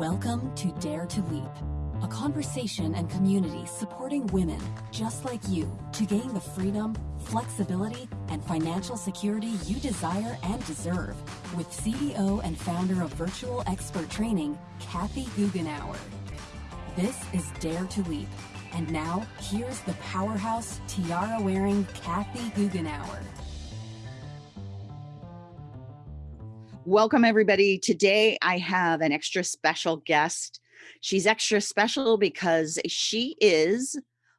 Welcome to Dare to Leap, a conversation and community supporting women just like you to gain the freedom, flexibility, and financial security you desire and deserve with CEO and founder of Virtual Expert Training, Kathy Goughenour. This is Dare to Leap. And now, here's the powerhouse, tiara-wearing Kathy Goughenour. Welcome, everybody. Today I have an extra special guest. She's extra special because she is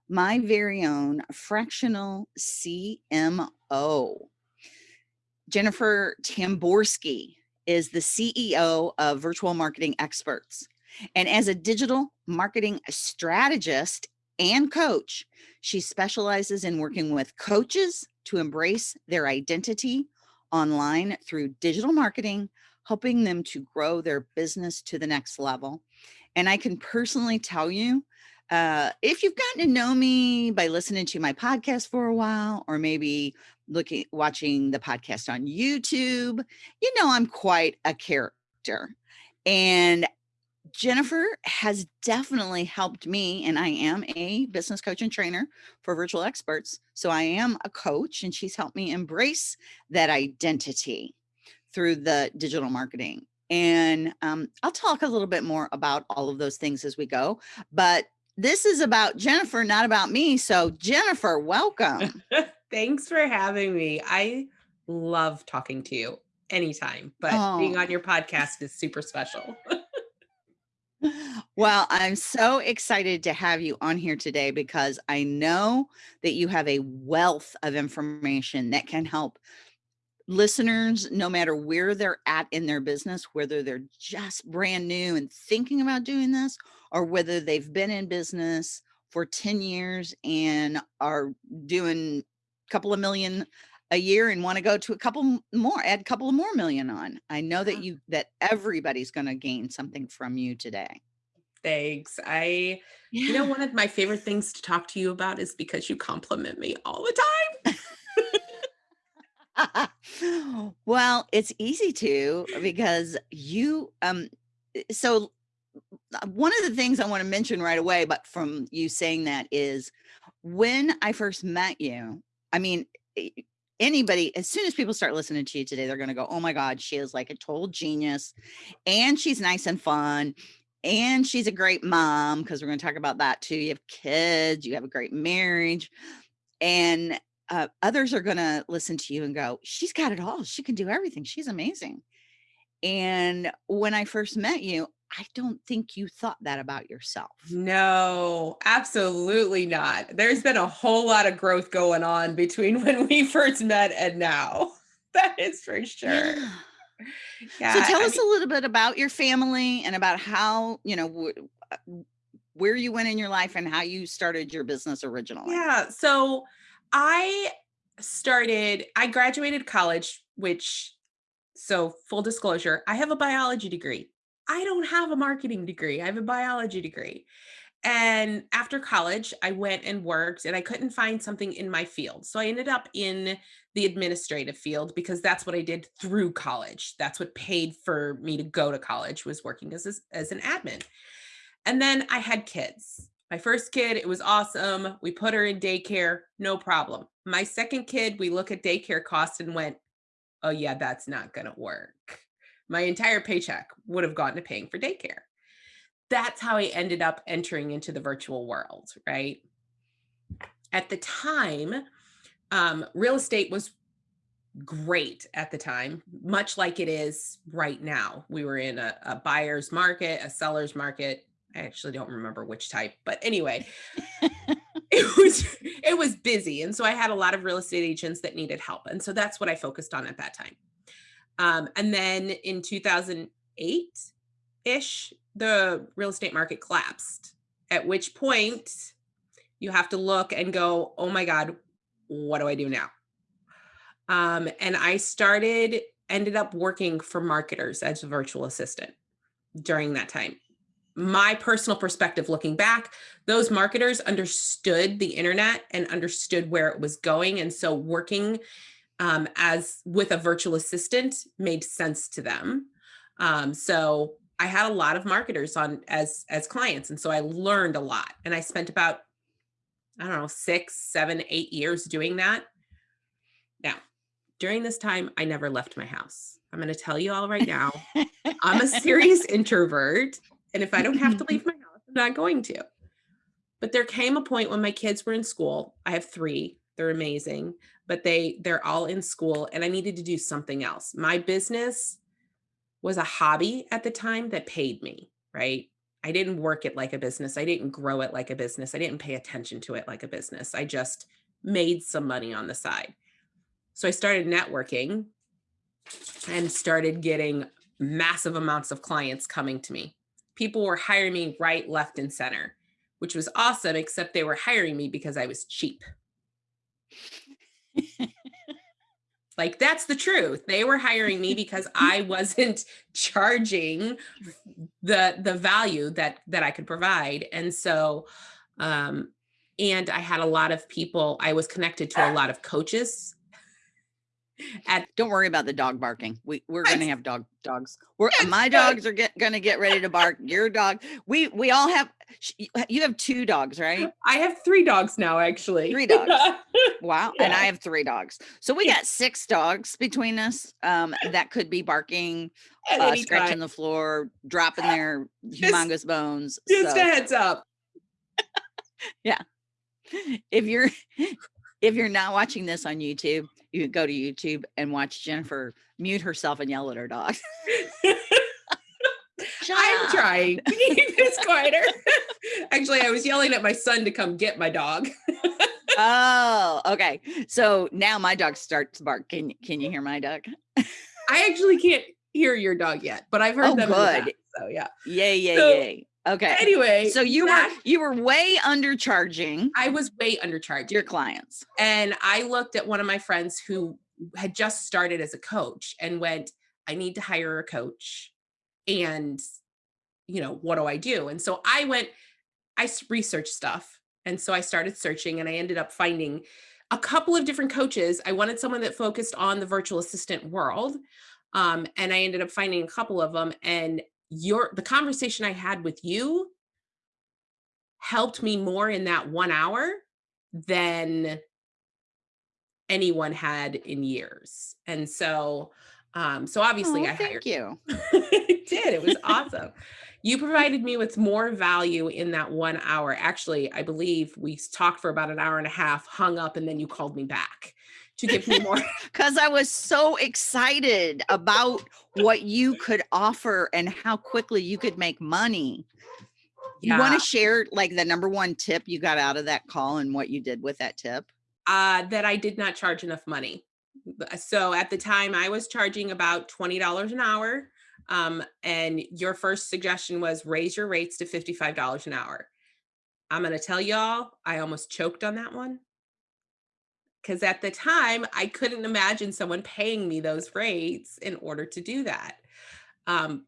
my very own fractional CMO. Jennifer Tamborski is the CEO of Virtual Marketing Experts. And as a digital marketing strategist and coach, she specializes in working with coaches to embrace their identity online through digital marketing, helping them to grow their business to the next level. And I can personally tell you, uh, if you've gotten to know me by listening to my podcast for a while, or maybe looking, watching the podcast on YouTube, you know, I'm quite a character. And Jennifer has definitely helped me, and I am a business coach and trainer for virtual experts. So I am a coach, and she's helped me embrace that identity through the digital marketing. And um, I'll talk a little bit more about all of those things as we go. But this is about Jennifer, not about me. So, Jennifer, welcome. Thanks for having me. I love talking to you anytime, but oh. being on your podcast is super special. Well, I'm so excited to have you on here today because I know that you have a wealth of information that can help listeners, no matter where they're at in their business, whether they're just brand new and thinking about doing this, or whether they've been in business for 10 years and are doing a couple of million a year and want to go to a couple more, add a couple of more million on. I know that you, that everybody's going to gain something from you today. Thanks. I, yeah. you know, one of my favorite things to talk to you about is because you compliment me all the time. well, it's easy to because you, um, eh, so uh, one of the things I want to mention right away, but from you saying that is when I first met you, I mean, eh, anybody, as soon as people start listening to you today, they're going to go, oh my God, she is like a total genius and she's nice and fun and she's a great mom because we're going to talk about that too. You have kids, you have a great marriage, and uh, others are going to listen to you and go, she's got it all. She can do everything. She's amazing. And when I first met you, I don't think you thought that about yourself. No, absolutely not. There's been a whole lot of growth going on between when we first met and now. That is for sure. Yeah. Yeah, so tell I us mean, a little bit about your family and about how, you know, uh, where you went in your life and how you started your business originally. Yeah. So I started, I graduated college, which, so full disclosure, I have a biology degree. I don't have a marketing degree. I have a biology degree. And after college, I went and worked and I couldn't find something in my field. So I ended up in the administrative field because that's what I did through college. That's what paid for me to go to college was working as, as an admin. And then I had kids. My first kid, it was awesome. We put her in daycare, no problem. My second kid, we look at daycare costs and went, oh yeah, that's not gonna work. My entire paycheck would have gone to paying for daycare that's how I ended up entering into the virtual world, right? At the time, um, real estate was great at the time, much like it is right now. We were in a, a buyer's market, a seller's market. I actually don't remember which type, but anyway, it was it was busy, and so I had a lot of real estate agents that needed help, and so that's what I focused on at that time. Um, and then in 2008 ish, the real estate market collapsed, at which point you have to look and go, oh my God, what do I do now? Um, and I started, ended up working for marketers as a virtual assistant during that time. My personal perspective looking back, those marketers understood the internet and understood where it was going. And so working um, as with a virtual assistant made sense to them. Um, so I had a lot of marketers on as as clients. And so I learned a lot. And I spent about, I don't know, six, seven, eight years doing that. Now, during this time, I never left my house. I'm going to tell you all right now, I'm a serious introvert. And if I don't have to leave my house, I'm not going to. But there came a point when my kids were in school. I have three. They're amazing, but they they're all in school and I needed to do something else. My business was a hobby at the time that paid me, right? I didn't work it like a business. I didn't grow it like a business. I didn't pay attention to it like a business. I just made some money on the side. So I started networking and started getting massive amounts of clients coming to me. People were hiring me right, left, and center, which was awesome, except they were hiring me because I was cheap. Like that's the truth. They were hiring me because I wasn't charging the the value that that I could provide. And so um and I had a lot of people, I was connected to a lot of coaches at don't worry about the dog barking. We we're gonna have dog dogs. We're my dogs are get, gonna get ready to bark. Your dog. We we all have. You have two dogs, right? I have three dogs now, actually. Three dogs. wow. Yeah. And I have three dogs. So we got six dogs between us. Um, that could be barking, uh, scratching the floor, dropping their humongous just, bones. Just so. a heads up. yeah. If you're if you're not watching this on YouTube, you go to YouTube and watch Jennifer mute herself and yell at her dog. I'm trying this quieter. Actually, I was yelling at my son to come get my dog. oh, okay. So now my dog starts to bark. Can can you hear my dog? I actually can't hear your dog yet, but I've oh, heard oh, them. Good. so yeah. Yay, yay, so, yay. Okay. Anyway, so you were you were way undercharging. I was way undercharging your clients. And I looked at one of my friends who had just started as a coach and went, I need to hire a coach. And you know, what do I do? And so I went I researched stuff. And so I started searching and I ended up finding a couple of different coaches. I wanted someone that focused on the virtual assistant world. Um, and I ended up finding a couple of them and your the conversation I had with you helped me more in that one hour than anyone had in years. And so, um, so obviously oh, I thank you. it did. It was awesome. You provided me with more value in that one hour. Actually, I believe we talked for about an hour and a half, hung up, and then you called me back to give me more because I was so excited about what you could offer and how quickly you could make money. Yeah. You want to share like the number one tip you got out of that call and what you did with that tip? Uh, that I did not charge enough money. So at the time I was charging about $20 an hour. Um, and your first suggestion was raise your rates to $55 an hour. I'm going to tell y'all, I almost choked on that one because at the time I couldn't imagine someone paying me those rates in order to do that. Um,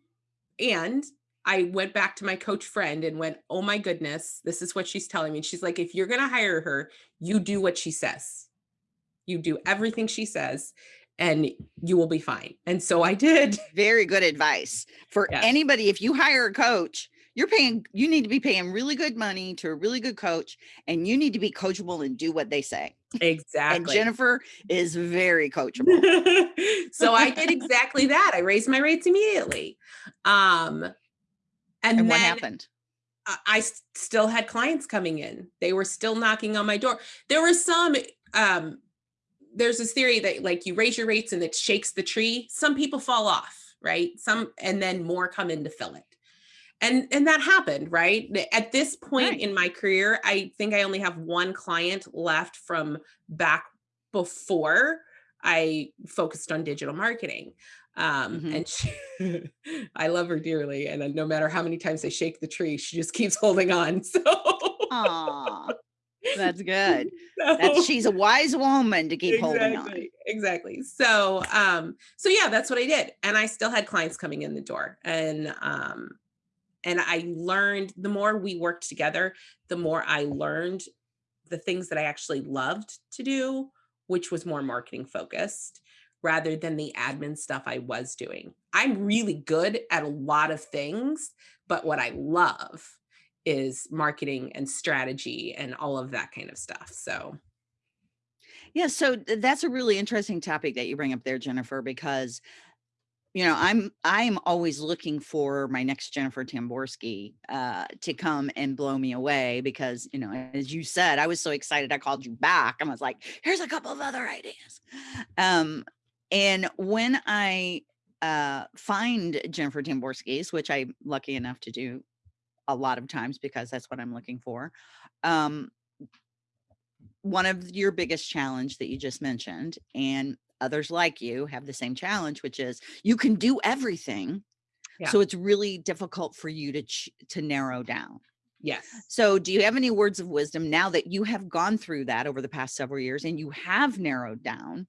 and I went back to my coach friend and went, Oh my goodness, this is what she's telling me. She's like, if you're going to hire her, you do what she says. You do everything she says and you will be fine. And so I did. Very good advice for yes. anybody. If you hire a coach, you're paying, you need to be paying really good money to a really good coach and you need to be coachable and do what they say. Exactly. and Jennifer is very coachable. so I did exactly that. I raised my rates immediately. Um, and, and what happened? I still had clients coming in. They were still knocking on my door. There were some, um, there's this theory that like you raise your rates and it shakes the tree. Some people fall off, right? Some, and then more come in to fill it and and that happened right? At this point right. in my career i think i only have one client left from back before i focused on digital marketing um mm-hmm. and she, i love her dearly and no matter how many times i shake the tree she just keeps holding on so. Aww, that's good. So, that's, she's a wise woman to keep exactly, holding on. Exactly. So um so yeah that's what i did and i still had clients coming in the door and um and I learned the more we worked together, the more I learned the things that I actually loved to do, which was more marketing focused rather than the admin stuff I was doing. I'm really good at a lot of things, but what I love is marketing and strategy and all of that kind of stuff. So Yeah, so that's a really interesting topic that you bring up there, Jennifer, because you know, I'm I'm always looking for my next Jennifer Tamborski uh, to come and blow me away because, you know, as you said, I was so excited I called you back. I was like, here's a couple of other ideas. Um, and when I uh, find Jennifer Tamborski's, which I'm lucky enough to do a lot of times because that's what I'm looking for. Um, one of your biggest challenge that you just mentioned, and others like you have the same challenge, which is you can do everything. yeah, So it's really difficult for you to to narrow down. yes. So do you have any words of wisdom now that you have gone through that over the past several years and you have narrowed down?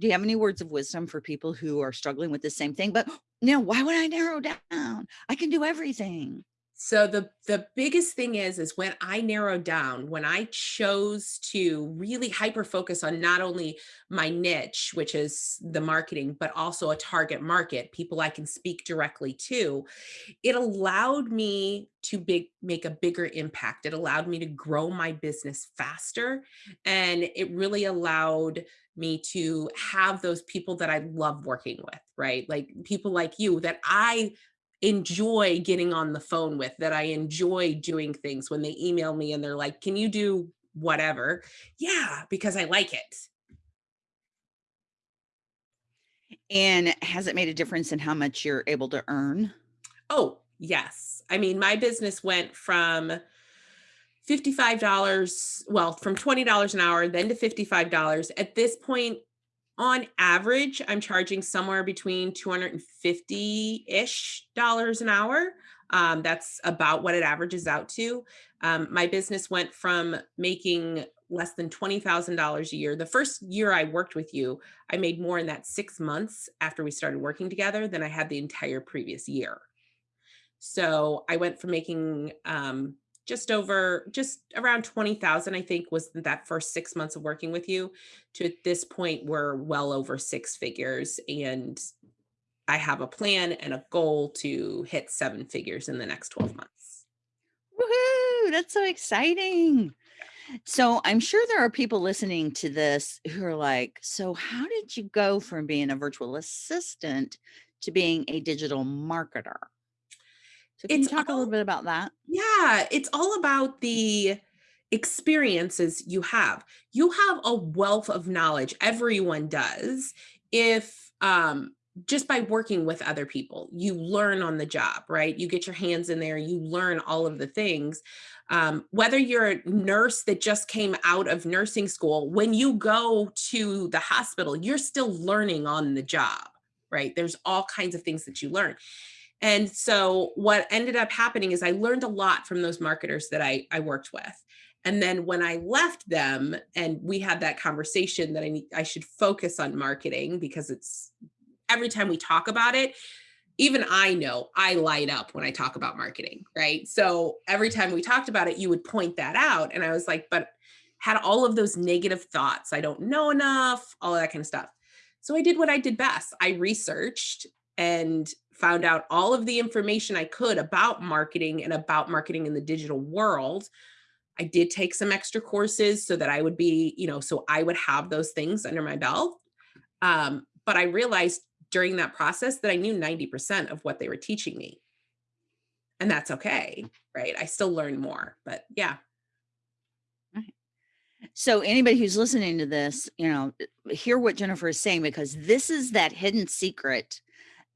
Do you have any words of wisdom for people who are struggling with the same thing? But you know, why would I narrow down? I can do everything. So the the biggest thing is is when I narrowed down, when I chose to really hyper focus on not only my niche, which is the marketing, but also a target market, people I can speak directly to, it allowed me to big make a bigger impact. It allowed me to grow my business faster and it really allowed me to have those people that I love working with, right? Like people like you that I enjoy getting on the phone with, that I enjoy doing things when they email me and they're like, "Can you do whatever?" Yeah, because I like it. And has it made a difference in how much you're able to earn? Oh, yes. I mean, my business went from $55, well, from $20 an hour, then to $55. At this point, on average, I'm charging somewhere between 250-ish dollars an hour. Um, that's about what it averages out to. Um, my business went from making less than $20,000 a year. The first year I worked with you, I made more in that six months after we started working together than I had the entire previous year. So I went from making um, just over, just around 20,000, I think was that first six months of working with you to at this point, we're well over six figures. And I have a plan and a goal to hit seven figures in the next 12 months. Woohoo! That's so exciting. So I'm sure there are people listening to this who are like, so how did you go from being a virtual assistant to being a digital marketer? So can you It's talk a little bit about that? Yeah, it's all about the experiences you have. You have a wealth of knowledge, everyone does. If um just by working with other people, you learn on the job, right? You get your hands in there, you learn all of the things. Um, whether you're a nurse that just came out of nursing school, when you go to the hospital, you're still learning on the job, right? There's all kinds of things that you learn. And so what ended up happening is I learned a lot from those marketers that I, I worked with. And then when I left them and we had that conversation that I need, I should focus on marketing because it's every time we talk about it, even I know I light up when I talk about marketing, right? So every time we talked about it, you would point that out. And I was like, but had all of those negative thoughts. I don't know enough, all that kind of stuff. So I did what I did best. I researched and found out all of the information I could about marketing and about marketing in the digital world. I did take some extra courses so that I would be, you know, so I would have those things under my belt. Um, but I realized during that process that I knew 90% of what they were teaching me. And that's okay, right? I still learn more, but yeah. Right. So anybody who's listening to this, you know, hear what Jennifer is saying because this is that hidden secret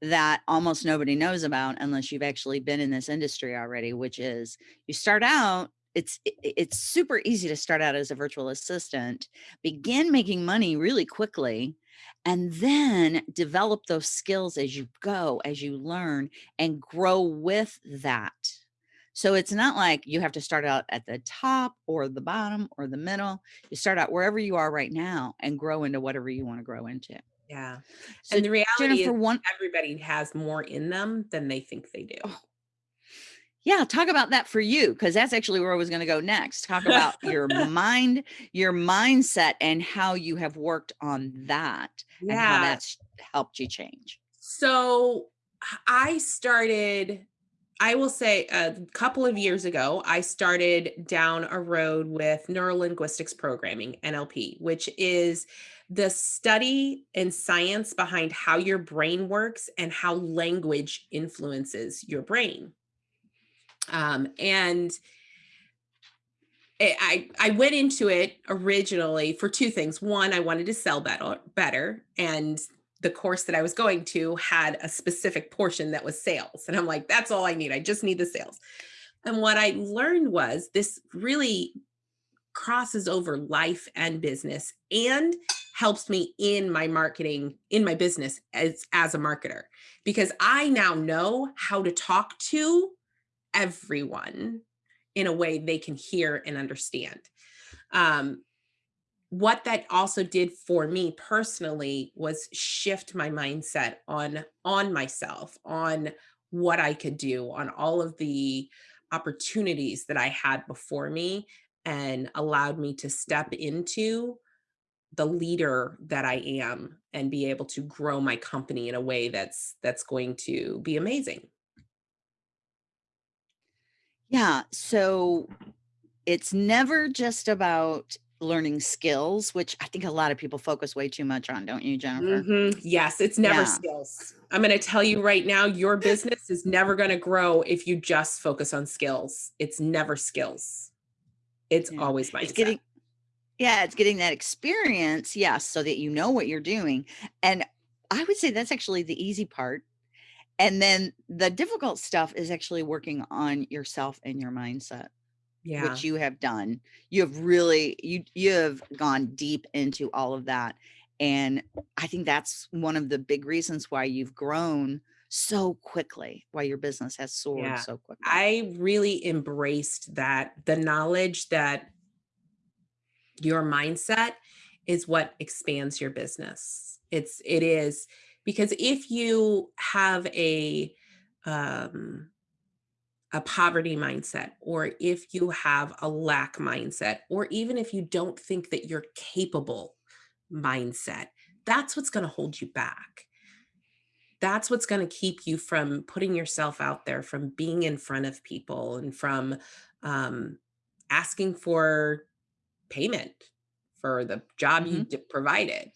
that almost nobody knows about unless you've actually been in this industry already, which is you start out, it's it's super easy to start out as a virtual assistant, begin making money really quickly, and then develop those skills as you go, as you learn and grow with that. So it's not like you have to start out at the top or the bottom or the middle. You start out wherever you are right now and grow into whatever you want to grow into. Yeah. So And the reality is one everybody has more in them than they think they do. Oh, Yeah, talk about that for you because that's actually where I was going to go next. Talk about your mind, your mindset, and how you have worked on that and how that's helped you change. So I started, I will say a couple of years ago, I started down a road with neurolinguistics programming, NLP, which is the study and science behind how your brain works and how language influences your brain. Um, and I, I went into it originally for two things. One, I wanted to sell better, better. And the course that I was going to had a specific portion that was sales. And I'm like, that's all I need. I just need the sales. And what I learned was this really crosses over life and business and helps me in my marketing in my business as as a marketer because I now know how to talk to everyone in a way they can hear and understand. Um, what that also did for me personally was shift my mindset on on myself on what i could do on all of the opportunities that i had before me and allowed me to step into the leader that i am and be able to grow my company in a way that's that's going to be amazing yeah so it's never just about learning skills, which I think a lot of people focus way too much on, don't you, Jennifer? Mhm. Yes, it's never Yeah. skills. I'm going to tell you right now, your business is never going to grow if you just focus on skills. It's never skills. It's Yeah. always It's mindset. getting yeah, it's getting that experience, yes, so that you know what you're doing. And I would say that's actually the easy part. And then the difficult stuff is actually working on yourself and your mindset. Yeah. which you have done. You have really you you have gone deep into all of that. And I think that's one of the big reasons why you've grown so quickly, why your business has soared Yeah. so quickly. I really embraced that the knowledge that your mindset is what expands your business. It's it is because if you have a um a poverty mindset, or if you have a lack mindset, or even if you don't think that you're capable mindset, that's what's going to hold you back. That's what's going to keep you from putting yourself out there, from being in front of people, and from um, asking for payment for the job you hmm d- provided.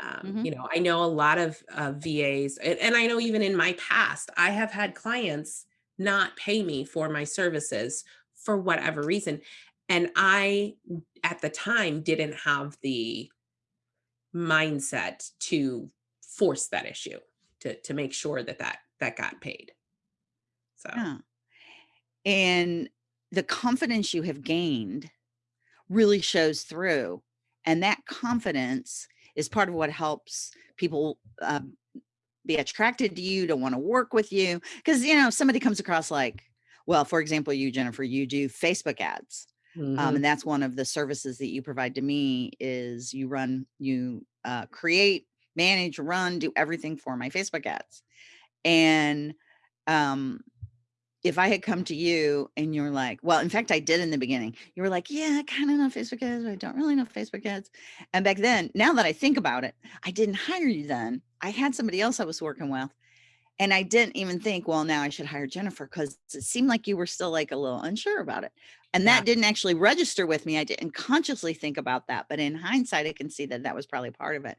Um, hmm you know, I know a lot of uh, VAs, and, and I know even in my past, I have had clients not pay me for my services for whatever reason. And I, at the time, didn't have the mindset to force that issue to to make sure that that that got paid. So Yeah. And the confidence you have gained really shows through. And that confidence is part of what helps people um, be attracted to you, to want to work with you. Because, you know, somebody comes across like, well, for example, you, Jennifer, you do Facebook ads. Um, mhm, and that's one of the services that you provide to me is you run, you uh, create, manage, run, do everything for my Facebook ads. And um, if I had come to you and you're like, well, in fact, I did in the beginning. You were like, yeah, I kind of know Facebook ads, but I don't really know Facebook ads. And back then, now that I think about it, I didn't hire you then. I had somebody else I was working with. And I didn't even think, well, now I should hire Jennifer because it seemed like you were still like a little unsure about it. And yeah, that didn't actually register with me. I didn't consciously think about that. But in hindsight, I can see that that was probably part of it.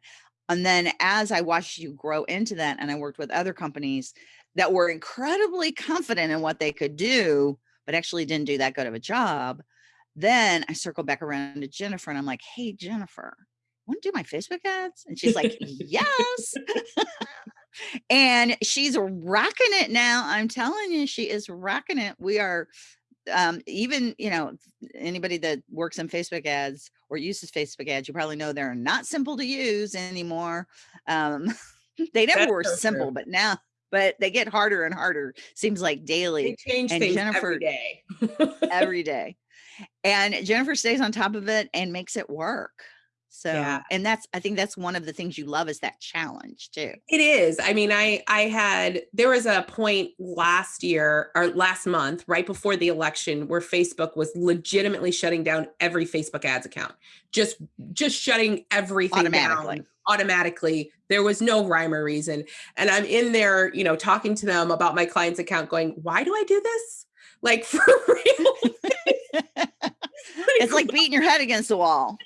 And then as I watched you grow into that, and I worked with other companies that were incredibly confident in what they could do, but actually didn't do that good of a job, then I circled back around to Jennifer and I'm like, hey, Jennifer, want to do my Facebook ads? And she's like, yes. and she's rocking it now. I'm telling you, she is rocking it. We are um, even, you know, anybody that works in Facebook ads or uses Facebook ads, you probably know they're not simple to use anymore. Um, they never that's were so true. simple, but now, but they get harder and harder, seems like daily. They change And things Jennifer every day. every day. And Jennifer stays on top of it and makes it work. So, Yeah. and that's, I think that's one of the things you love is that challenge too. It is. I mean, I I had there was a point last year or last month, right before the election, where Facebook was legitimately shutting down every Facebook ads account. Just just shutting everything Automatically. down automatically. There was no rhyme or reason. And I'm in there, you know, talking to them about my client's account, going, why do I do this? Like for real. It's like beating your head against the wall.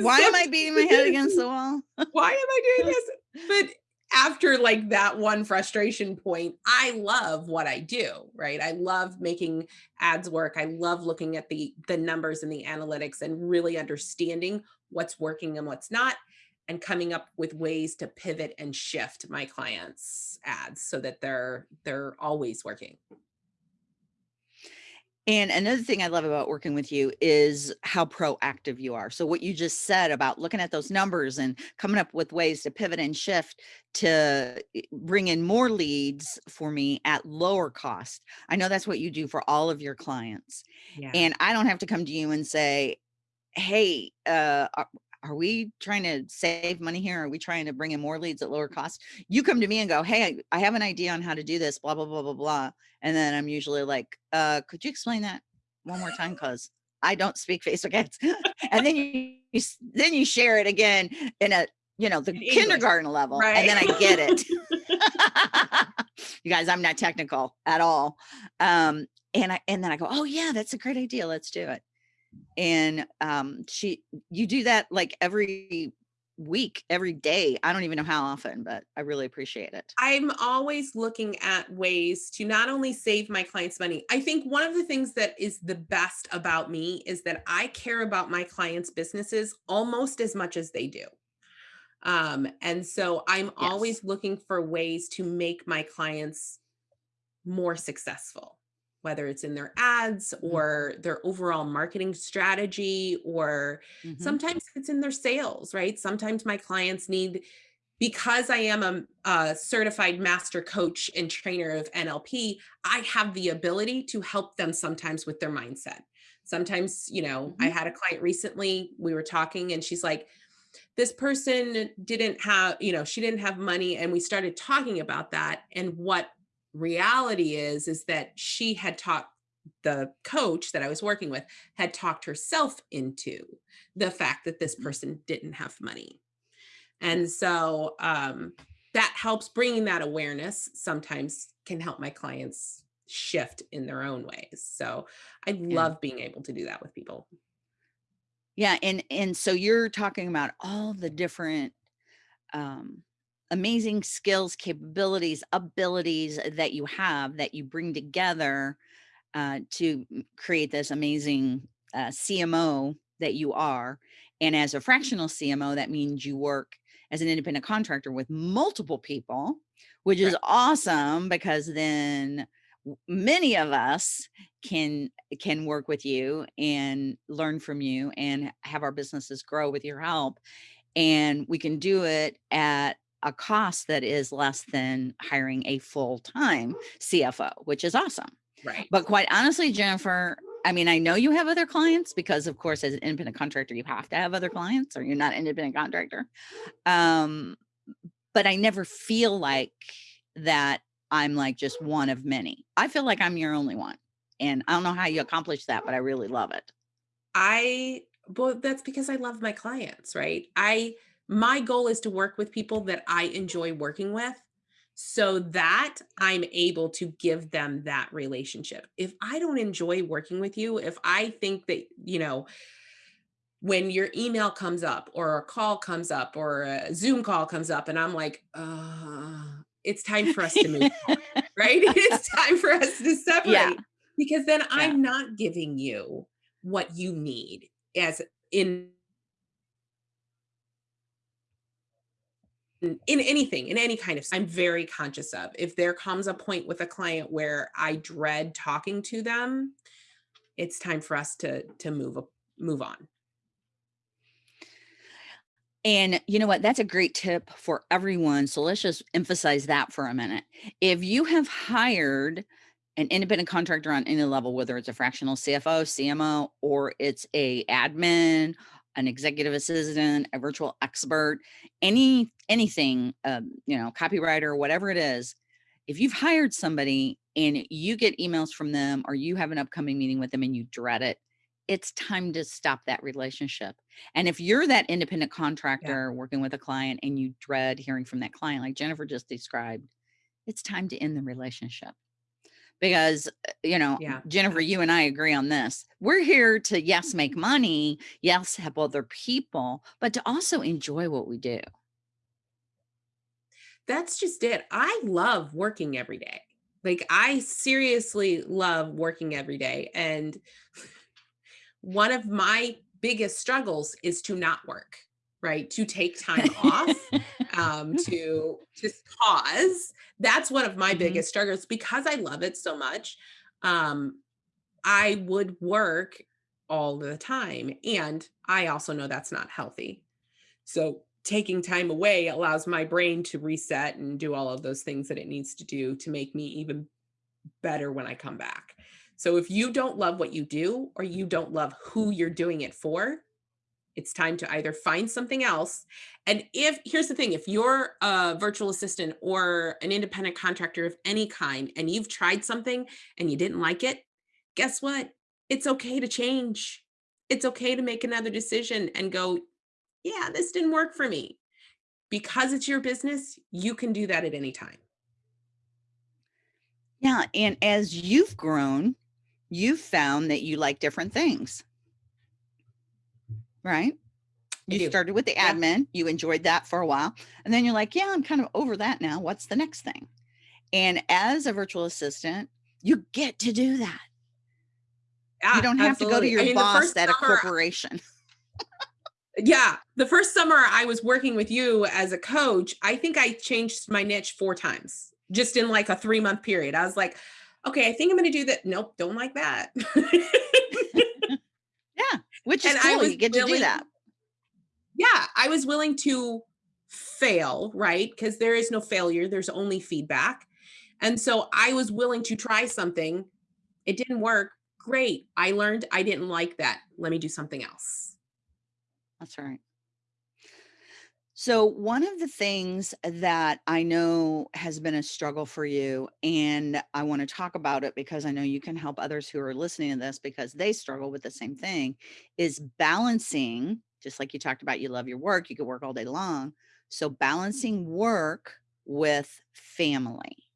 Why am I beating my head against the wall? why am I doing this? But after like that one frustration point, I love what I do, right? I love making ads work. I love looking at the the numbers and the analytics and really understanding what's working and what's not and coming up with ways to pivot and shift my clients ads so that they're they're always working. And another thing I love about working with you is how proactive you are. So what you just said about looking at those numbers and coming up with ways to pivot and shift to bring in more leads for me at lower cost. I know that's what you do for all of your clients. Yeah. And I don't have to come to you and say, hey, uh, are, we trying to save money here? Are we trying to bring in more leads at lower cost? You come to me and go, hey, I I have an idea on how to do this, blah, blah, blah, blah, blah. And then I'm usually like, uh, could you explain that one more time? Cause I don't speak Facebook ads. and then you, you then you share it again in a, you know, the English, kindergarten level. And then I get it. you guys, I'm not technical at all. Um, and I, and then I go, oh yeah, that's a great idea. Let's do it. And um, she, you do that like every week, every day. I don't even know how often, but I really appreciate it. I'm always looking at ways to not only save my clients money. I think one of the things that is the best about me is that I care about my clients' businesses almost as much as they do. Um, and so I'm Yes. always looking for ways to make my clients more successful, whether it's in their ads Mhm. or their overall marketing strategy, or Mhm. sometimes it's in their sales, right? Sometimes my clients need, because I am a, a certified master coach and trainer of NLP, I have the ability to help them sometimes with their mindset. Sometimes, you know, I Mhm. had a client recently, we were talking, and she's like, this person didn't have, you know, she didn't have money. And we started talking about that. And what reality is, is that she had taught the coach that I was working with had talked herself into the fact that this Mhm. person didn't have money. And so um, that helps bringing that awareness sometimes can help my clients shift in their own ways. So I love being able to do that with people. Yeah. And, and so you're talking about all the different um, amazing skills, capabilities, abilities that you have that you bring together uh, to create this amazing uh, CMO that you are. And as a fractional CMO, that means you work as an independent contractor with multiple people, which is Right. awesome because then many of us can can work with you and learn from you and have our businesses grow with your help and we can do it at a cost that is less than hiring a full-time CFO, which is awesome. Right. But quite honestly, Jennifer, I mean, I know you have other clients because of course, as an independent contractor, you have to have other clients or you're not an independent contractor. Um, but I never feel like that I'm like just one of many. I feel like I'm your only one. And I don't know how you accomplish that, but I really love it. I well, that's because I love my clients, right? I my goal is to work with people that I enjoy working with so that I'm able to give them that relationship. If I don't enjoy working with you, if I think that, you know, when your email comes up or a call comes up or a Zoom call comes up and I'm like, uh, it's time for us to move right? It's time for us to Yeah. separate because then Yeah. I'm not giving you what you need as in Mm, in anything in any kind of i'm very conscious of if there comes a point with a client where i dread talking to them it's time for us to to move move on And you know what? That's a great tip for everyone. So let's just emphasize that for a minute. If you have hired an independent contractor on any level, whether it's a fractional CFO, CMO, or it's a admin an executive assistant, a virtual expert, any anything, um, you know, copywriter, whatever it is, if you've hired somebody and you get emails from them or you have an upcoming meeting with them and you dread it, it's time to stop that relationship. And if you're that independent Yeah. contractor working with a client and you dread hearing from that client, like Jennifer just described, it's time to end the relationship because uh, you know Yeah. jennifer you and i agree on this we're here to yes make money yes help other people but to also enjoy what we do That's just it. I love working every day. Like I seriously love working every day. And one of my biggest struggles is to not work, right? To take time off, um, to just pause. That's one of my Mhm. biggest struggles because I love it so much. Um, I would work all the time. And I also know that's not healthy. So taking time away allows my brain to reset and do all of those things that it needs to do to make me even better when I come back. So if you don't love what you do or you don't love who you're doing it for, it's time to either find something else. And if here's the thing, if you're a virtual assistant or an independent contractor of any kind and you've tried something and you didn't like it, guess what? It's okay to change. It's okay to make another decision and go, yeah, this didn't work for me. Because it's your business, you can do that at any time. yeah and as you've grown you've found that you like different things right you started with the Yeah. admin you enjoyed that for a while and then you're like yeah i'm kind of over that now what's the next thing and as a virtual assistant you get to do that Yeah, you don't have to go to your I mean, boss at a corporation Yeah, the first summer I was working with you as a coach, I think I changed my niche four times just in like a three month period. I was like, okay, I think I'm going to do that. Nope, don't like that. which is And cool you get to do that yeah, I was willing to fail, right? Because there is no failure, there's only feedback. And so I was willing to try something. It didn't work. Great. I learned I didn't like that. Let me do something else. That's right. So, one of the things that I know has been a struggle for you, and I want to talk about it because I know you can help others who are listening to this because they struggle with the same thing, is balancing, just like you talked about, you love your work, you could work all day long. So, mm. balancing work with family.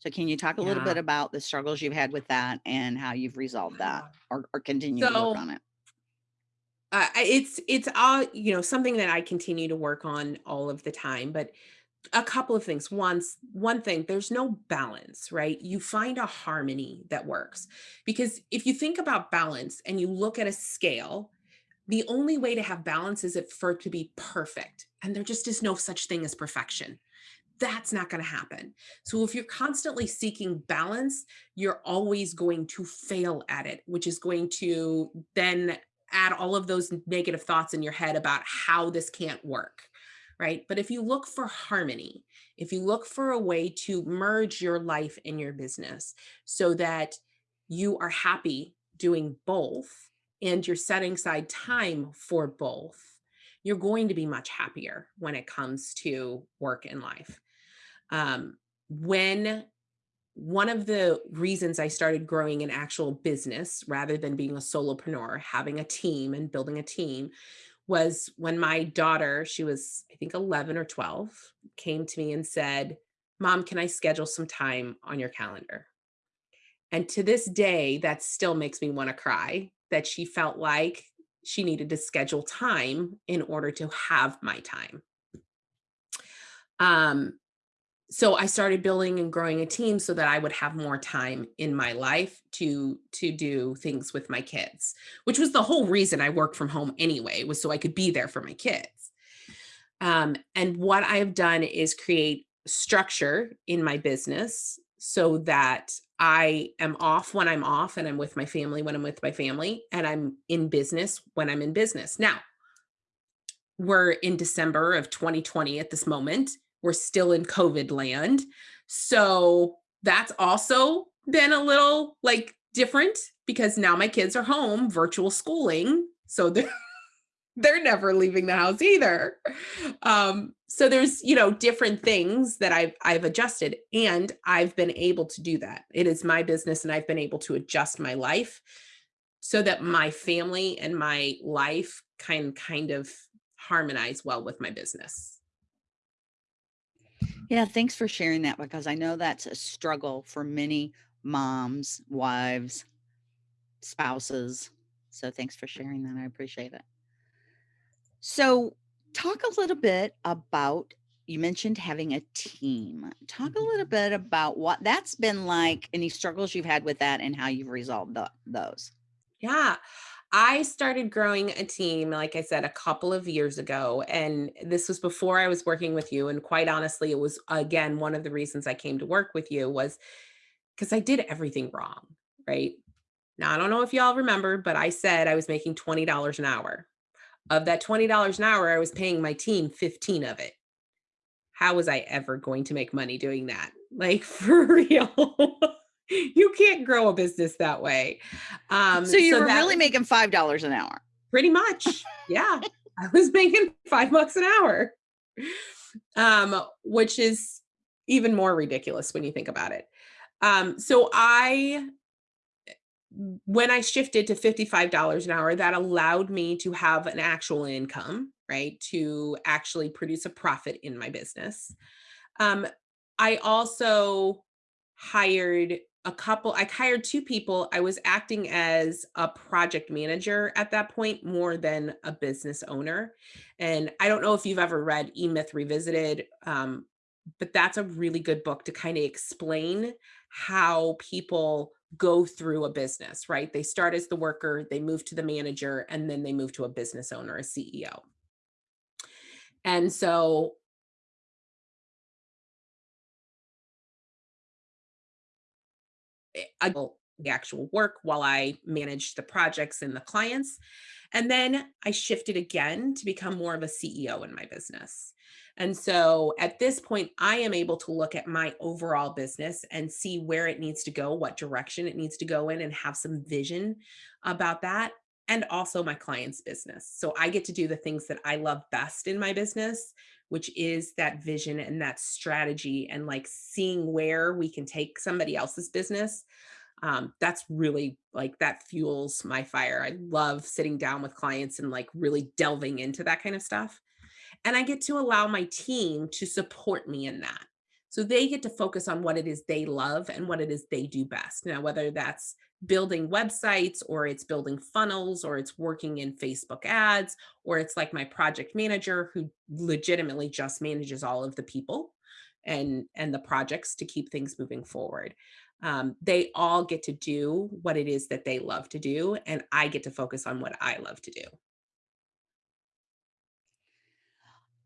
So, can you talk a little bit about the struggles you've had with that and how you've resolved that or, or continue to work on it? Uh, it's it's all you know something that I continue to work on all of the time. But a couple of things. Once one thing, there's no balance, right? You find a harmony that works because if you think about balance and you look at a scale, the only way to have balance is for it to be perfect, and there just is no such thing as perfection. That's not going to happen. So if you're constantly seeking balance, you're always going to fail at it, which is going to then add all of those negative thoughts in your head about how this can't work. Right. But if you look for harmony, if you look for a way to merge your life and your business so that you are happy doing both and you're setting aside time for both, you're going to be much happier when it comes to work and life. Um, when one of the reasons I started growing an actual business rather than being a solopreneur, having a team and building a team was when my daughter, she was, I think, 11 or 12, came to me and said, Mom, can I schedule some time on your calendar? And to this day, that still makes me want to cry that she felt like she needed to schedule time in order to have my time. Um, so I started building and growing a team so that I would have more time in my life to to do things with my kids, which was the whole reason I worked from home anyway, was so I could be there for my kids. Um, and what I have done is create structure in my business so that I am off when I'm off and I'm with my family when I'm with my family and I'm in business when I'm in business. Now, we're in December of 2020 at this moment. We're still in COVID land. So that's also been a little like different because now my kids are home virtual schooling. So they're they're never leaving the house either. Um, so there's, you know, different things that I've I've adjusted and I've been able to do that. It is my business and I've been able to adjust my life so that my family and my life can kind of harmonize well with my business. Yeah, thanks for sharing that because I know that's a struggle for many moms, wives, spouses. So thanks for sharing that. I appreciate it. So, talk a little bit about you mentioned having a team. Talk a little Mhm. bit about what that's been like, any struggles you've had with that, and how you've resolved tho- those. Yeah. I started growing a team, like I said, a couple of years ago. And this was before I was working with you. And quite honestly, it was again one of the reasons I came to work with you was because I did everything wrong. Right. Now, I don't know if y'all remember, but I said I was making $20 an hour. Of that $20 an hour, I was paying my team 15 of it. How was I ever going to make money doing that? Like for real. You can't grow a business that way. Um, So you so were that really making five dollars an hour. pretty much, yeah. I was making 5 bucks an hour. Um, which is even more ridiculous when you think about it. Um, so I when I shifted to $55 an hour, that allowed me to have an actual income, right? To actually produce a profit in my business. Um, I also hired a couple, I hired two people. I was acting as a project manager at that point more than a business owner. And I don't know if you've ever read E Myth Revisited, um, but that's a really good book to kind of explain how people go through a business, right? They start as the worker, they move to the manager, and then they move to a business owner, a CEO. And so I do the actual work while I manage the projects and the clients. And then I shifted again to become more of a CEO in my business. And so at this point, I am able to look at my overall business and see where it needs to go, what direction it needs to go in, and have some vision about that. And also my client's business. So I get to do the things that I love best in my business, which is that vision and that strategy and like seeing where we can take somebody else's business um, that's really like that fuels my fire. I love sitting down with clients and like really delving into that kind of stuff. And I get to allow my team to support me in that. So they get to focus on what it is they love and what it is they do best. Now, whether that's building websites or it's building funnels or it's working in Facebook ads or it's like my project manager who legitimately just manages all of the people and and the projects to keep things moving forward um, they all get to do what it is that they love to do and i get to focus on what i love to do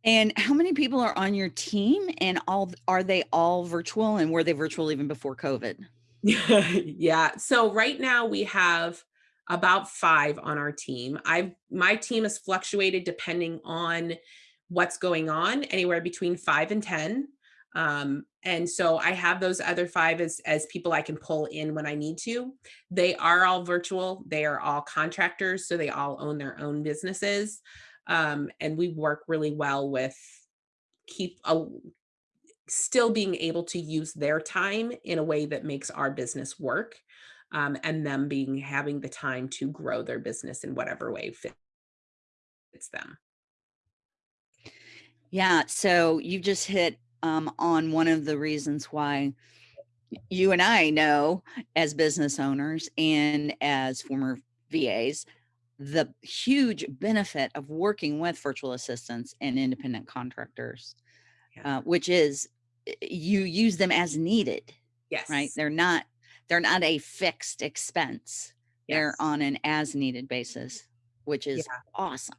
And how many people are on your team? And all are they all virtual? And were they virtual even before COVID? yeah so right now we have about five on our team. I've my team has fluctuated depending on what's going on anywhere between five and ten um, and so i have those other five as as people i can pull in when i need to. They are all virtual they are all contractors so they all own their own businesses um, and we work really well with keep a, still being able to use their time in a way that makes our business work um, and them being having the time to grow their business in whatever way fits them Yeah. So you just hit um, on one of the reasons why you and I know as business owners and as former VAs the huge benefit of working with virtual assistants and independent contractors, yeah uh, which is Eh, you use them as needed, Yes. right? They're not they're not a fixed expense. They're on an as needed basis, which yeah is awesome.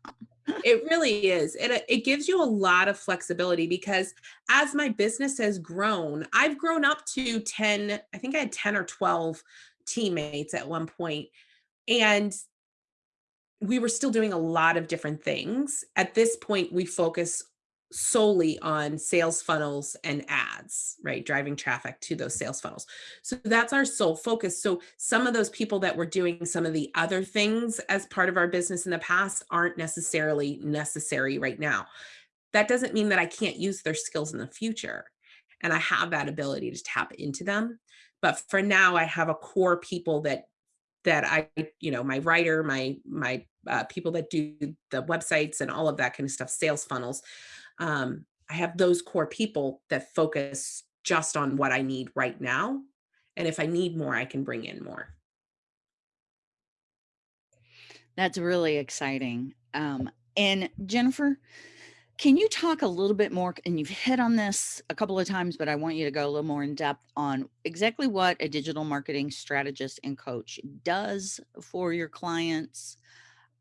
it really is it, it gives you a lot of flexibility because as my business has grown i've grown up to 10 i think i had 10 or 12 teammates at one point and we were still doing a lot of different things. At this point, we focus solely on sales funnels and ads, right? Driving traffic to those sales funnels. So that's our sole focus. So some of those people that were doing some of the other things as part of our business in the past aren't necessarily necessary right now. That doesn't mean that I can't use their skills in the future. And I have that ability to tap into them. But for now, I have a core people that that I, you know, my writer, my my uh, people that do the websites and all of that kind of stuff, sales funnels um, I have those core people that focus just on what I need right now. And if I need more, I can bring in more. That's really exciting. Um, and Jennifer, can you talk a little bit more? And you've hit on this a couple of times, but I want you to go a little more in depth on exactly what a digital marketing strategist and coach does for your clients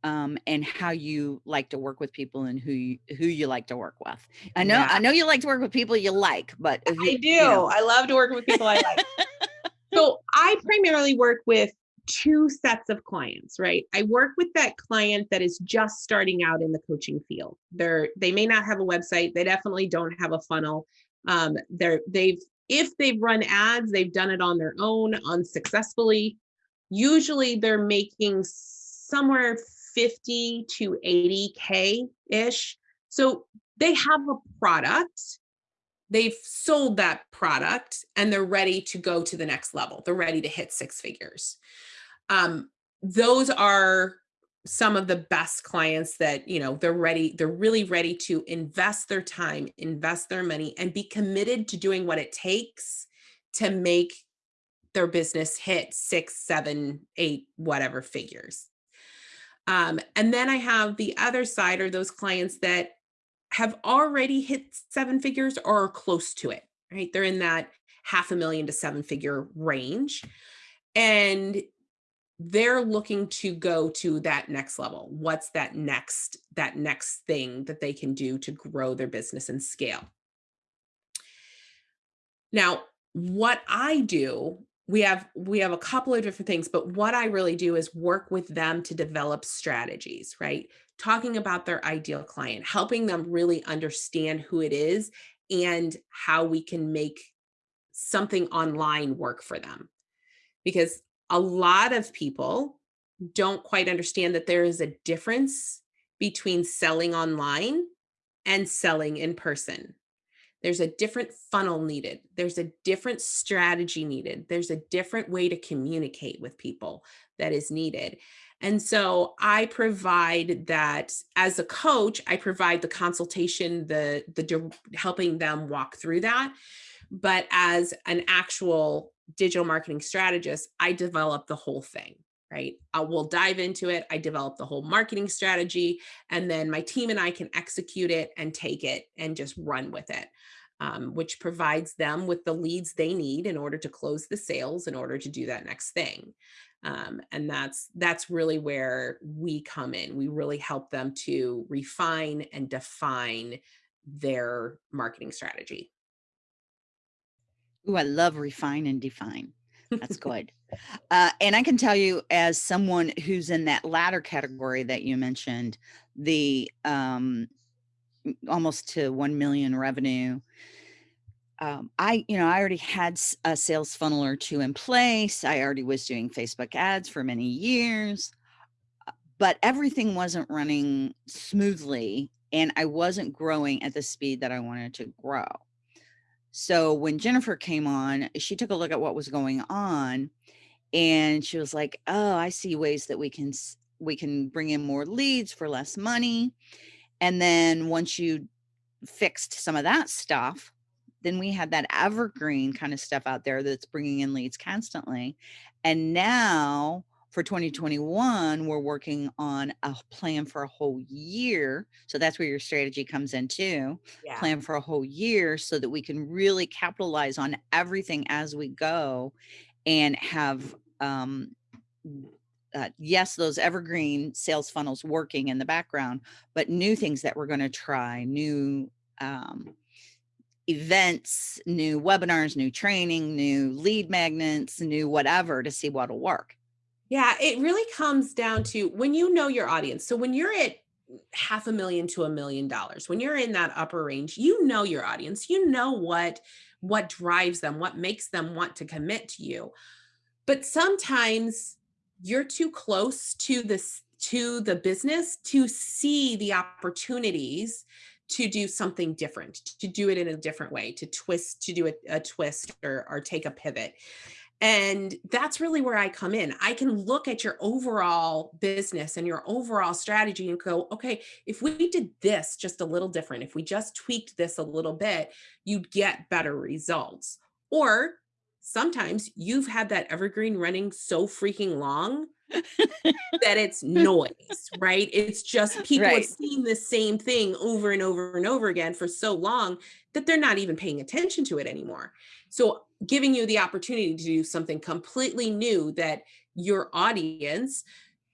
um, and how you like to work with people and who you, who you like to work with. I know, yeah. I know you like to work with people you like, but you, I do. You know. I love to work with people I like. so I primarily work with two sets of clients, right? I work with that client that is just starting out in the coaching field. They're they may not have a website. They definitely don't have a funnel. Um, they're they've if they've run ads, they've done it on their own unsuccessfully. Usually they're making somewhere 50 to 80K ish. So they have a product, they've sold that product, and they're ready to go to the next level. They're ready to hit six figures. Um, those are some of the best clients that you know they're ready they're really ready to invest their time invest their money and be committed to doing what it takes to make their business hit six seven eight whatever figures um, and then I have the other side are those clients that have already hit seven figures or are close to it, right? They're in that half a million to seven figure range. And they're looking to go to that next level. What's that next, that next thing that they can do to grow their business and scale? Now, what I do we have we have a couple of different things but what i really do is work with them to develop strategies right? Talking about their ideal client helping them really understand who it is and how we can make something online work for them. Because a lot of people don't quite understand that there is a difference between selling online and selling in person there's a different funnel needed. There's a different strategy needed. There's a different way to communicate with people that is needed. And so I provide that as a coach, I provide the consultation, the the helping them walk through that. But as an actual digital marketing strategist, I develop the whole thing right? Uh, I will dive into it. I develop the whole marketing strategy, and then my team and I can execute it and take it and just run with it um, which provides them with the leads they need in order to close the sales in order to do that next thing. Um, and that's that's really where we come in. We really help them to refine and define their marketing strategy. Oh, I love refine and define. That's good. uh, and I can tell you, as someone who's in that latter category that you mentioned, the um, almost to 1 million revenue. Um, I, you know, I already had a sales funnel or two in place. I already was doing Facebook ads for many years, uh, but everything wasn't running smoothly and I wasn't growing at the speed that I wanted to grow. So when Jennifer came on, she took a look at what was going on and she was like, "Oh, I see ways that we can we can bring in more leads for less money." And then once you fixed some of that stuff, then we had that evergreen kind of stuff out there that's bringing in leads constantly. And now for 2021, we're working on a plan for a whole year. So that's where your strategy comes in too. Yeah. Plan for a whole year so that we can really capitalize on everything as we go and have um, uh, yes, those evergreen sales funnels working in the background, but new things that we're going to try, new um, events, new webinars, new training, new lead magnets, new whatever to see what'll work. Yeah, it really comes down to when you know your audience. So when you're at half a million to a million dollars. When you're in that upper range, you know your audience, you know what what drives them, what makes them want to commit to you. But sometimes you're too close to this to the business to see the opportunities to do something different, to do it in a different way, to twist, to do a, a twist or, or take a pivot. And that's really where I come in. I can look at your overall business and your overall strategy and go, okay, if we did this just a little different, if we just tweaked this a little bit, you'd get better results. Or sometimes you've had that evergreen running so freaking long that it's noise, right? It's just people right. have seen the same thing over and over and over again for so long that they're not even paying attention to it anymore. So giving you the opportunity to do something completely new that your audience,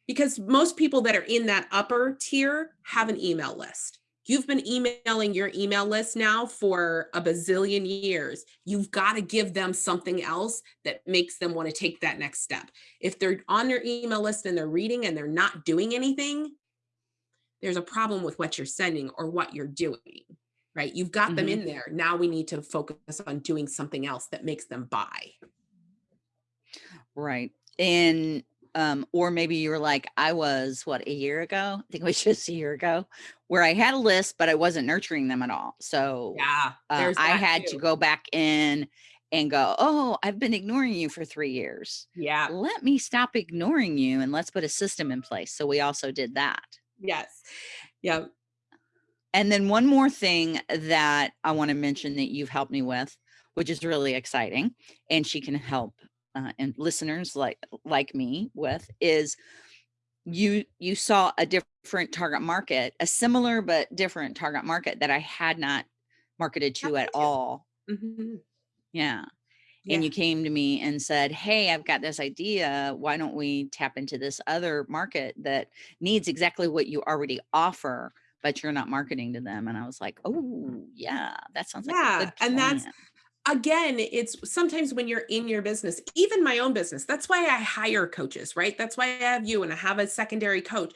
because most people that are in that upper tier have an email list. You've been emailing your email list now for a bazillion years. You've got to give them something else that makes them want to take that next step. If they're on your email list and they're reading and they're not doing anything, there's a problem with what you're sending or what you're doing, right? You've got mm -hmm. them mm-hmm. in there. Now we need to focus on doing something else that makes them buy. Right. And um, or maybe you were like, I was what a year ago, I think it was just a year ago, where I had a list, but I wasn't nurturing them at all. So yeah, uh, I had too. to go back in and go, oh, I've been ignoring you for three years. Yeah. Let me stop ignoring you and let's put a system in place. So we also did that. Yes. Yeah. And then one more thing that I want to mention that you've helped me with, which is really exciting, and she can help uh, and listeners like like me with is you you saw a different target market, a similar but different target market that I had not marketed to at all. Mm -hmm. Yeah. Yeah. And you came to me and said, Hey, I've got this idea. Why don't we tap into this other market that needs exactly what you already offer, but you're not marketing to them? And I was like, Oh, yeah, that sounds like yeah. and that's again, it's sometimes when you're in your business, even my own business, that's why I hire coaches, right? That's why I have you and I have a secondary coach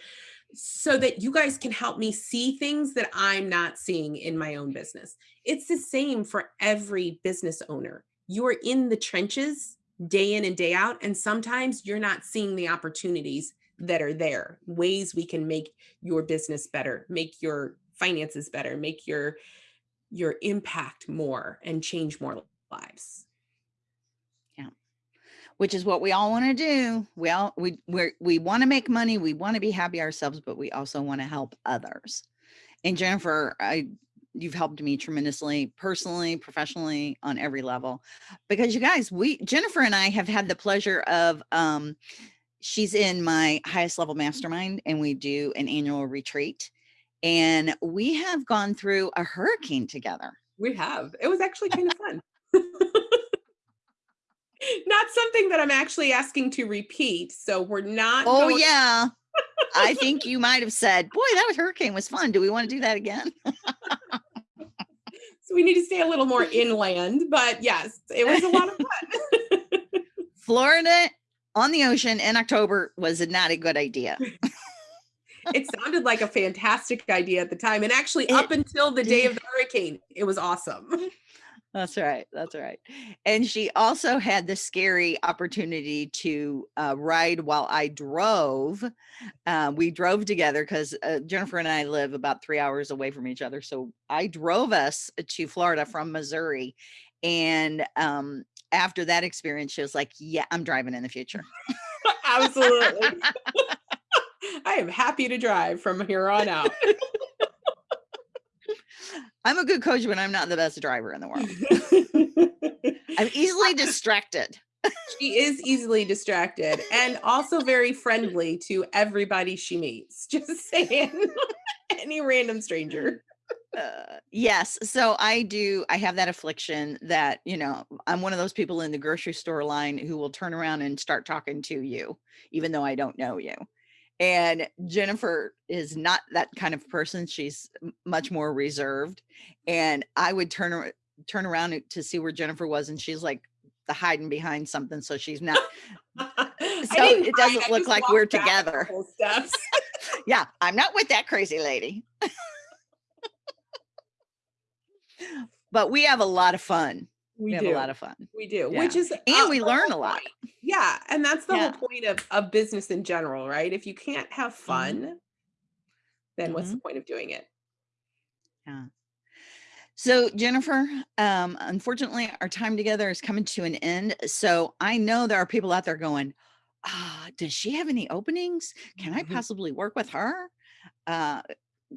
so that you guys can help me see things that I'm not seeing in my own business. It's the same for every business owner. You're in the trenches day in and day out, and sometimes you're not seeing the opportunities that are there, ways we can make your business better, make your finances better, make your your impact more and change more lives. Yeah. Which is what we all want to do. We all we we we want to make money, we want to be happy ourselves, but we also want to help others. And Jennifer, I you've helped me tremendously personally professionally on every level because you guys we jennifer and i have had the pleasure of um she's in my highest level mastermind and we do an annual retreat and we have gone through a hurricane together. We have. It was actually kind of fun. not something that I'm actually asking to repeat. So we're not. Oh, yeah. I think you might have said, boy, that was hurricane was fun. Do we want to do that again? so we need to stay a little more inland, but yes, it was a lot of fun. Florida on the ocean in October was not a good idea it sounded like a fantastic idea at the time. And actually it, up until the day of the hurricane, it was awesome. That's right. That's right. And she also had the scary opportunity to uh, ride while I drove. Uh, we drove together because uh, Jennifer and I live about three hours away from each other. So I drove us to Florida from Missouri. And um, after that experience, she was like, yeah, I'm driving in the future. Absolutely. I am happy to drive from here on out. I'm a good coach, but I'm not the best driver in the world. I'm easily distracted. she is easily distracted and also very friendly to everybody she meets. Just saying, any random stranger. Uh, yes. So I do, I have that affliction that, you know, I'm one of those people in the grocery store line who will turn around and start talking to you, even though I don't know you. And Jennifer is not that kind of person. She's much more reserved. And I would turn turn around to see where Jennifer was, and she's like the hiding behind something. So she's not. so it doesn't look like we're together. yeah, I'm not with that crazy lady. but we have a lot of fun. We, We, have do. a lot of fun. we do, Yeah. which is And uh, we learn a lot. point. Yeah, and that's the Yeah. whole point of of business in general, right? If you can't have Mm-hmm. fun, then what's the point of doing it? Yeah. So, Jennifer, um, unfortunately, our time together is coming to an end. So, I know there are people out there going, ah, does she have any openings? Can I Mhm. possibly work with her? Uh,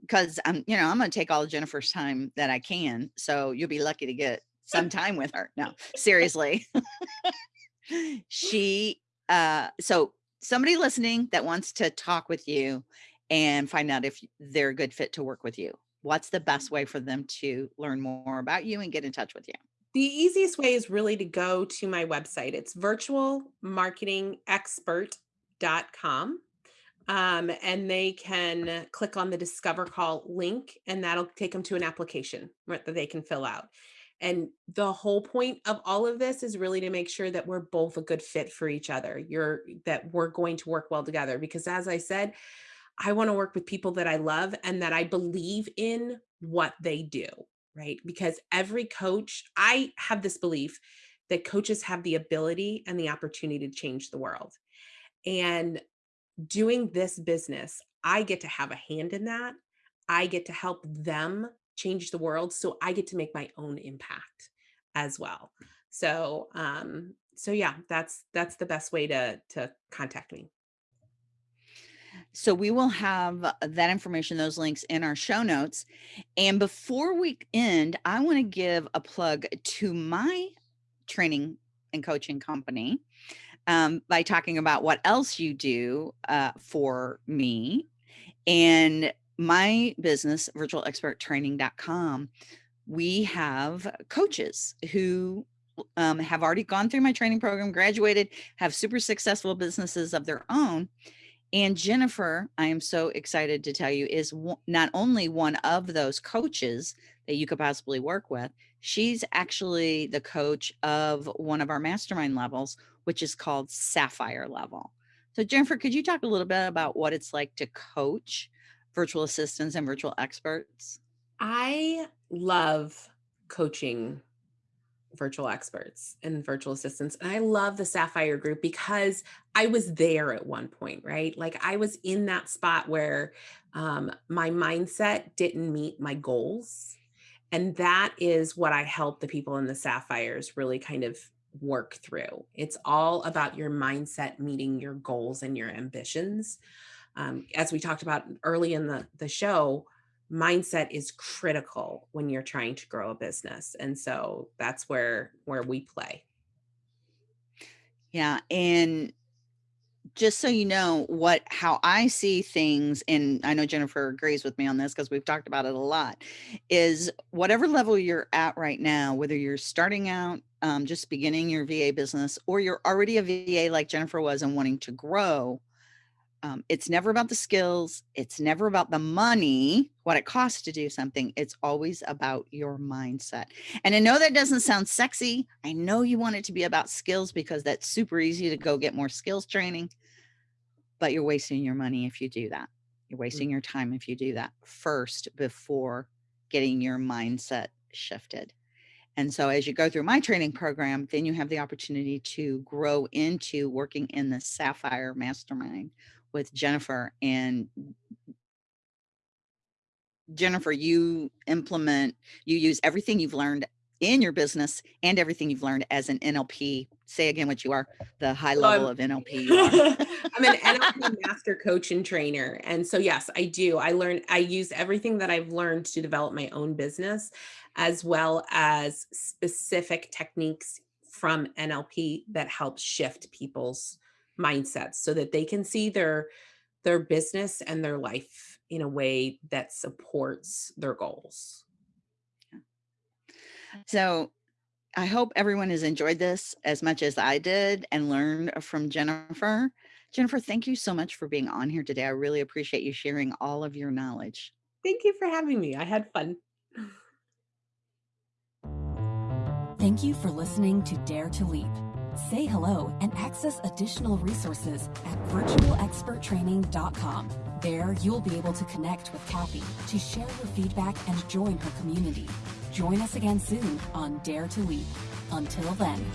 because I'm, you know, I'm going to take all of Jennifer's time that I can. So, you'll be lucky to get some time with her. No, seriously. she, uh, so somebody listening that wants to talk with you and find out if they're a good fit to work with you what's the best way for them to learn more about you and get in touch with you? The easiest way is really to go to my website. It's virtualmarketingexpert.com. Um, and they can click on the Discover Call link, and that'll take them to an application that they can fill out. And the whole point of all of this is really to make sure that we're both a good fit for each other. You're that we're going to work well together. Because as I said, I want to work with people that I love and that I believe in what they do, right? Because every coach, I have this belief that coaches have the ability and the opportunity to change the world. And doing this business, I get to have a hand in that. I get to help them change the world. So I get to make my own impact as well. So, um, so yeah, that's that's the best way to to contact me. So we will have uh, that information, those links in our show notes. And before we end, I want to give a plug to my training and coaching company um, by talking about what else you do uh, for me and my business, virtualexperttraining.com. We have coaches who um, have already gone through my training program, graduated, have super successful businesses of their own. And Jennifer, I am so excited to tell you, is not only one of those coaches that you could possibly work with, she's actually the coach of one of our mastermind levels, which is called Sapphire Level. So, Jennifer, could you talk a little bit about what it's like to coach virtual assistants and virtual experts? I love coaching virtual experts and virtual assistants. And I love the Sapphire group because I was there at one point, right? Like I was in that spot where um, my mindset didn't meet my goals. And that is what I help the people in the Sapphires really kind of work through. It's all about your mindset meeting your goals and your ambitions. Um, as we talked about early in the, the show, mindset is critical when you're trying to grow a business and so that's where where we play Yeah. And just so you know what how I see things, and I know Jennifer agrees with me on this because we've talked about it a lot, is whatever level you're at right now, whether you're starting out, um, just beginning your VA business, or you're already a VA like Jennifer was and wanting to grow, um, it's never about the skills. It's never about the money, what it costs to do something. It's always about your mindset. And I know that doesn't sound sexy. I know you want it to be about skills because that's super easy to go get more skills training, but you're wasting your money if you do that. You're wasting your time if you do that first before getting your mindset shifted. And so as you go through my training program, then you have the opportunity to grow into working in the Sapphire Mastermind with Jennifer and Jennifer, you implement, you use everything you've learned in your business and everything you've learned as an NLP. Say again what you are, the high level of NLP. i'm an nlp master coach and trainer and so yes i do i learn i use everything that i've learned to develop my own business as well as specific techniques from nlp that help shift people's mindsets so that they can see their their business and their life in a way that supports their goals So I hope everyone has enjoyed this as much as I did and learned from Jennifer. Jennifer, thank you so much for being on here today. I really appreciate you sharing all of your knowledge. thank you for having me i had fun Thank you for listening to Dare to Leap. Say hello and access additional resources at virtualexperttraining.com. There, you'll be able to connect with Kathy to share your feedback and join her community. Join us again soon on Dare to Leap. Until then.